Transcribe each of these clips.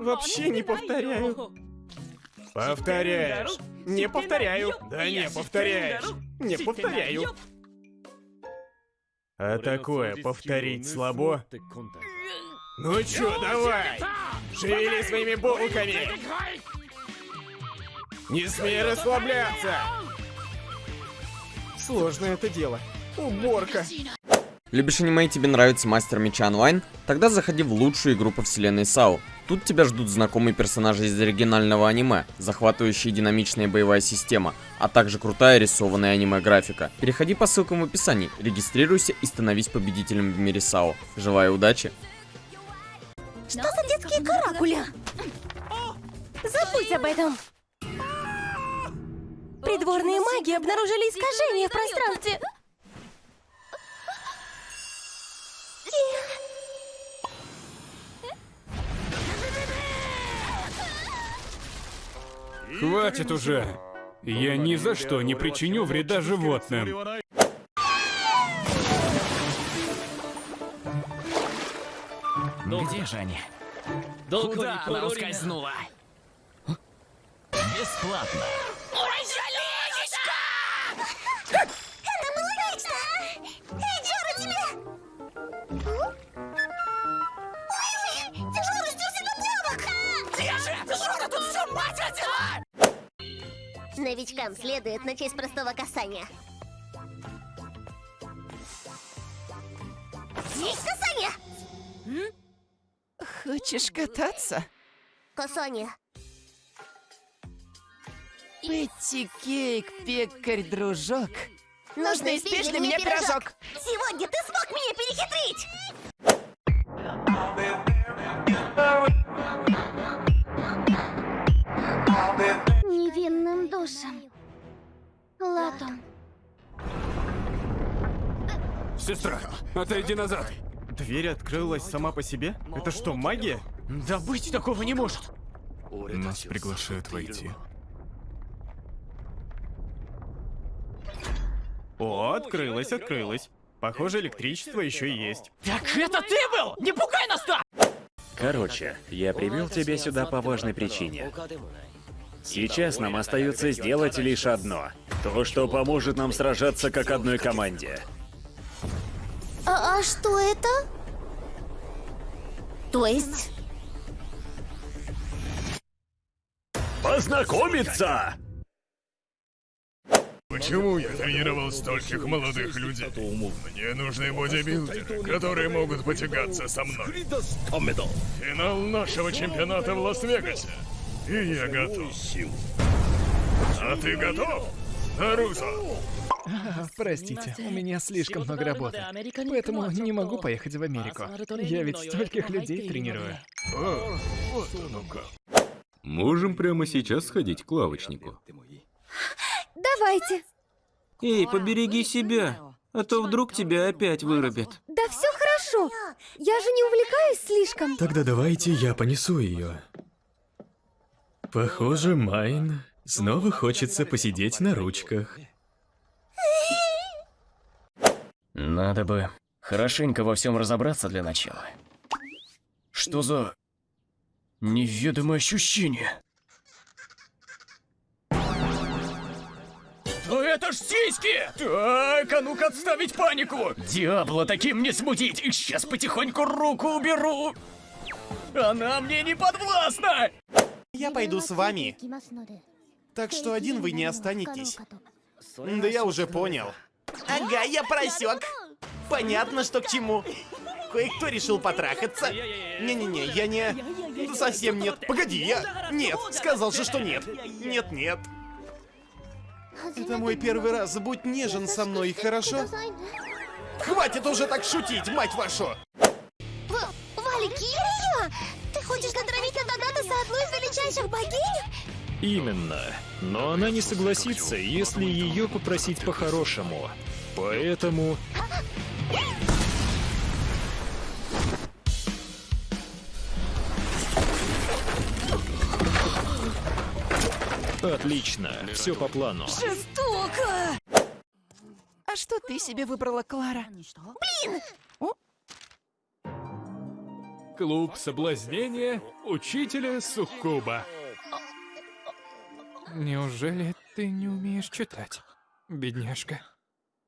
Вообще не повторяю. Повторяешь. Не повторяю. Да не повторяешь. Не повторяю. А такое повторить слабо? Ну чё, давай! Шевели своими булками! Не смей расслабляться! Сложное это дело. Уборка. Любишь аниме и тебе нравится Мастер Меча онлайн? Тогда заходи в лучшую игру по вселенной САУ. Тут тебя ждут знакомые персонажи из оригинального аниме, захватывающая динамичная боевая система, а также крутая рисованная аниме-графика. Переходи по ссылкам в описании, регистрируйся и становись победителем в мире САУ. Желаю удачи! Что за детские каракули? Забудь об этом. Придворные маги обнаружили искажения в пространстве. Хватит уже! Я ни за что не причиню вреда животным. Где же они? Куда она ускользнула? Бесплатно. Новичкам следует начать с простого касания. Есть касание! Хочешь кататься? Касание. Петти Кейк, пекарь, дружок. Нужно испечь для меня пирожок. Сегодня ты смог меня перехитрить! Душам. Латом. Сестра, отойди назад. Дверь открылась сама по себе? Это что, магия? Да быть такого не может. Нас приглашают войти. О, открылась, открылась. Похоже, электричество еще есть. Так это ты был? Не пугай нас так! Короче, я привел тебя сюда по важной причине. Сейчас нам остается сделать лишь одно. То, что поможет нам сражаться как одной команде. А, а что это? То есть... Познакомиться! Почему я тренировал стольких молодых людей? Мне нужны бодибилдеры, которые могут потягаться со мной. Финал нашего чемпионата в Лас-Вегасе. И я готов. А ты готов, Наруто? Простите, у меня слишком много работы. Поэтому не могу поехать в Америку. Я ведь стольких людей тренирую. О, вот оно как. Можем прямо сейчас сходить к лавочнику. Давайте. Эй, побереги себя, а то вдруг тебя опять вырубят. Да все хорошо. Я же не увлекаюсь слишком. Тогда давайте я понесу ее. Похоже, Майн снова хочется посидеть на ручках. Надо бы хорошенько во всем разобраться для начала. Что за неведомое ощущение? Да это ж сиськи! Так, а ну-ка отставить панику! Диабло таким не смутить! Сейчас потихоньку руку уберу! Она мне не подвластна! Я пойду с вами. Так что один вы не останетесь. Да я уже понял. Ага, я просек. Понятно, что к чему. Кое-кто решил потрахаться. Не-не-не, я не... Совсем нет. Погоди, я... Нет, сказал же, что нет. Нет-нет. Это мой первый раз. Будь нежен со мной, хорошо? Хватит уже так шутить, мать вашу! Валькирия? Хочешь натравить на Донатоса одну из величайших богинь? Именно. Но она не согласится, если ее попросить по-хорошему. Поэтому... Отлично, все по плану. Жестоко! А что ты себе выбрала, Клара? Блин! Клуб соблазнения учителя Суккуба. Неужели ты не умеешь читать, бедняжка?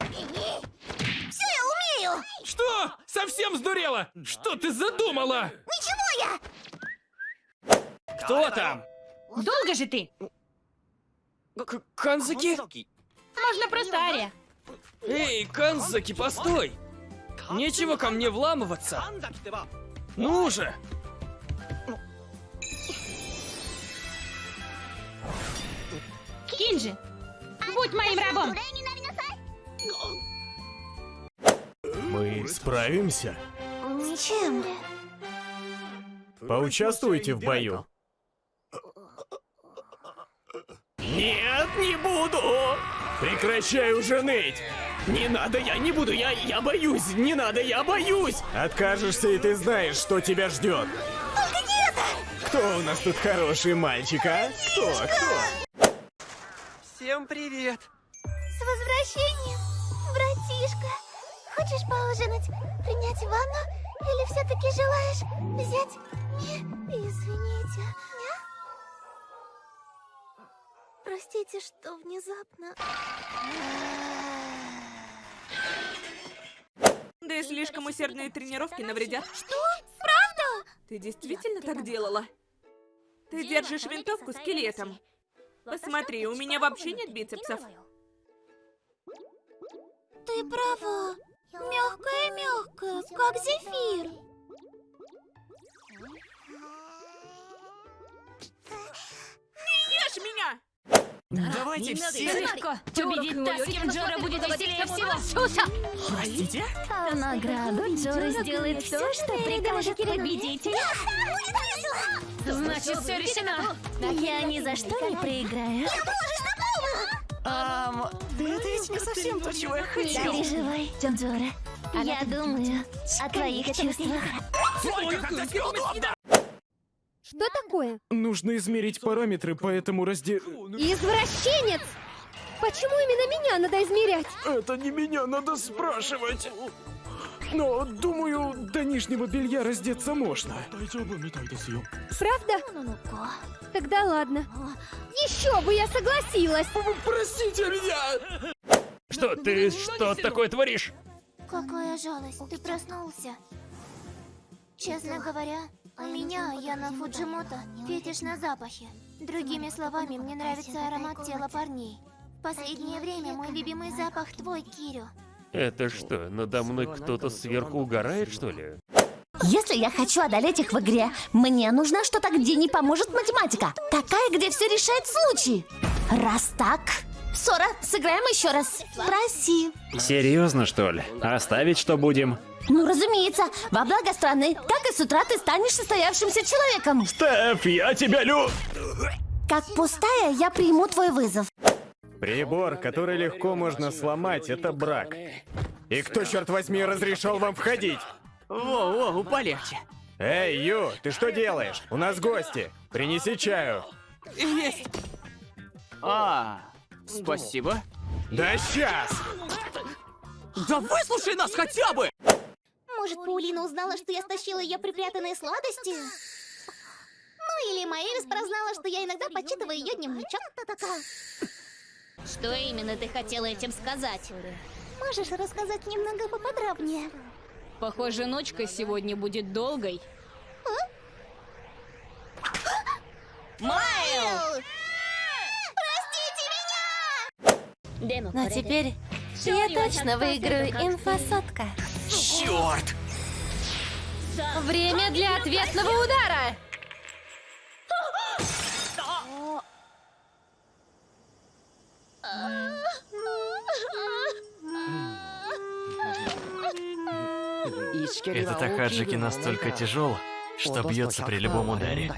Все я умею! Что? Совсем сдурела? Что ты задумала? Ничего я! Кто там? Долго же ты? К Канзаки? Можно просто Ария. Эй, Канзаки, постой! Нечего ко мне вламываться. Ну же! Кинджи, будь моим рабом. Мы справимся? С чем? Поучаствуйте в бою. Нет, не буду! Прекращай уже ныть! Не надо, я не буду, я, я боюсь! Не надо, я боюсь! Откажешься, и ты знаешь, что тебя ждет. Только не это! Кто у нас тут хороший мальчик, а? Кто? Кто? Всем привет! С возвращением, братишка! Хочешь поужинать, принять ванну? Или все-таки желаешь взять... Не, извините. Не? Простите, что внезапно... Да и слишком усердные тренировки навредят. Что? Правда? Ты действительно так делала? Ты держишь винтовку скелетом. Посмотри, у меня вообще нет бицепсов. Ты права. Мягкая-мягкая, как зефир. Не ешь меня! Давайте все... Легко. Победить та, с кем Джора будет веселее всего. Суса! Простите? В награду Джора сделает все, что прикажет победителю. Значит, все решено. Я ни за что не проиграю. Да это ведь не совсем то, чего я хочу. Переживай, Джора. Я думаю о твоих чувствах. Что такое? Нужно измерить параметры, поэтому разде... Извращенец! Почему именно меня надо измерять? Это не меня надо спрашивать. Но, думаю, до нижнего белья раздеться можно. Правда? Тогда ладно. Еще бы я согласилась! Простите меня! Что, ты что такое творишь? Какая жалость, ты проснулся. Честно говоря, меня, Яна Фуджимото, фетиш на запахе. Другими словами, мне нравится аромат тела парней. В последнее время мой любимый запах твой, Кирю. Это что, надо мной кто-то сверху угорает, что ли? Если я хочу одолеть их в игре, мне нужно что-то, где не поможет математика. Такая, где все решает случай. Раз так... Сора, сыграем еще раз. Проси. Серьезно, что ли? Оставить что будем? Ну, разумеется, во благо страны, так и с утра ты станешь состоявшимся человеком. Стеф, я тебя лю... Как пустая, я приму твой вызов. Прибор, который легко можно сломать, это брак. И кто, черт возьми, разрешил вам входить? Воу-воу, полегче. Эй, Ю, ты что делаешь? У нас гости. Принеси чаю. Есть. А, спасибо. Да сейчас! Да выслушай нас хотя бы! Может, Паулина узнала, что я стащила ее припрятанные сладости? Ну или Маэлис прознала, что я иногда почитываю ее дневничок. Что именно ты хотела этим сказать? Можешь рассказать немного поподробнее? Похоже, ночка сегодня будет долгой. Майл! Простите меня! А теперь я точно выиграю инфосотка. Черт! Время для ответного удара! Этот Акаджики настолько тяжел, что бьется при любом ударе.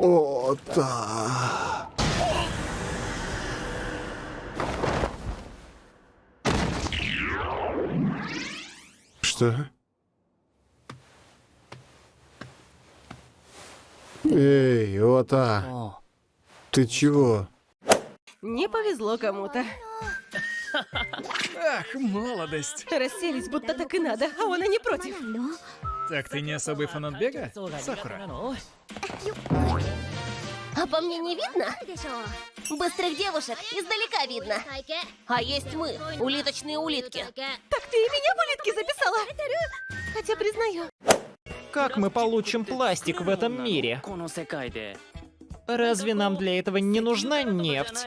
О, да. Что? Эй, Ота. Ты чего? Не повезло кому-то. Ах, молодость. Расселись, будто так и надо, а он и не против. Так ты не особый фанат бега, Сакура? А по мне не видно? Быстрых девушек издалека видно. А есть мы, улиточные улитки. Так ты и меня в улитки записала? Хотя признаю. Как мы получим пластик в этом мире? Разве нам для этого не нужна нефть?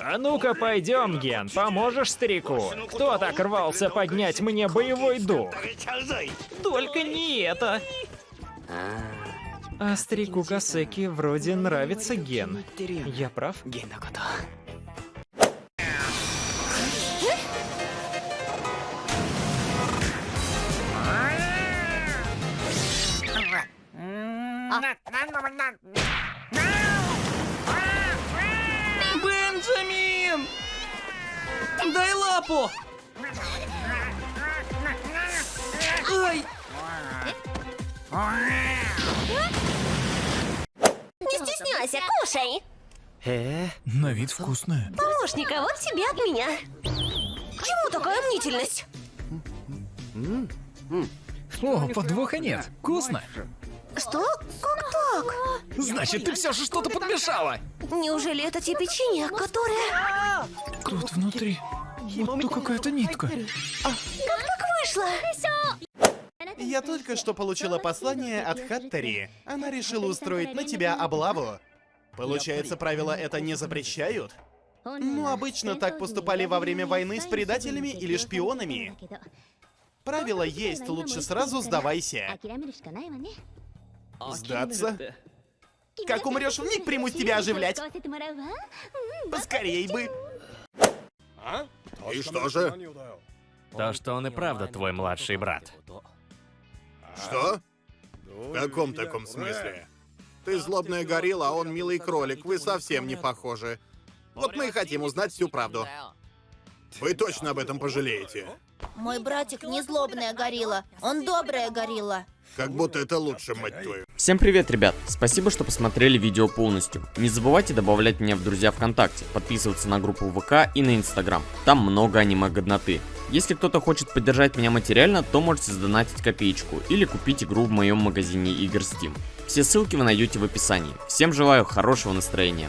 А ну-ка пойдем, Ген, поможешь старику? Кто так рвался поднять мне боевой дух? Только не это. А старику Касеки вроде нравится Ген. Я прав? Бенджамин! Дай лапу! Ай! Не стесняйся, кушай. Э, на вид вкусная. Помощника, вот тебе от меня. Чему такая мнительность? О, подвоха нет. Вкусно. Что? Как так? Значит, ты все же что-то подмешала. Неужели это те печенья, которые... Тут внутри. Вот то какая-то нитка. Как так вышло? Я только что получила послание от Хаттери. Она решила устроить на тебя облаву. Получается, правила это не запрещают? Ну, обычно так поступали во время войны с предателями или шпионами. Правило есть, лучше сразу сдавайся. Сдаться? Как умрешь, вмиг примусь тебя оживлять. Поскорей бы. И что же? То, что он и правда твой младший брат. Что? В каком таком смысле? Ты злобная горилла, а он милый кролик. Вы совсем не похожи. Вот мы и хотим узнать всю правду. Вы точно об этом пожалеете? Мой братик не злобная горилла, он добрая горилла. Как будто это лучше, мать твою. Всем привет, ребят! Спасибо, что посмотрели видео полностью. Не забывайте добавлять меня в друзья ВКонтакте, подписываться на группу ВК и на Инстаграм. Там много аниме-годноты. Если кто-то хочет поддержать меня материально, то можете сдонатить копеечку или купить игру в моем магазине игр Steam. Все ссылки вы найдете в описании. Всем желаю хорошего настроения.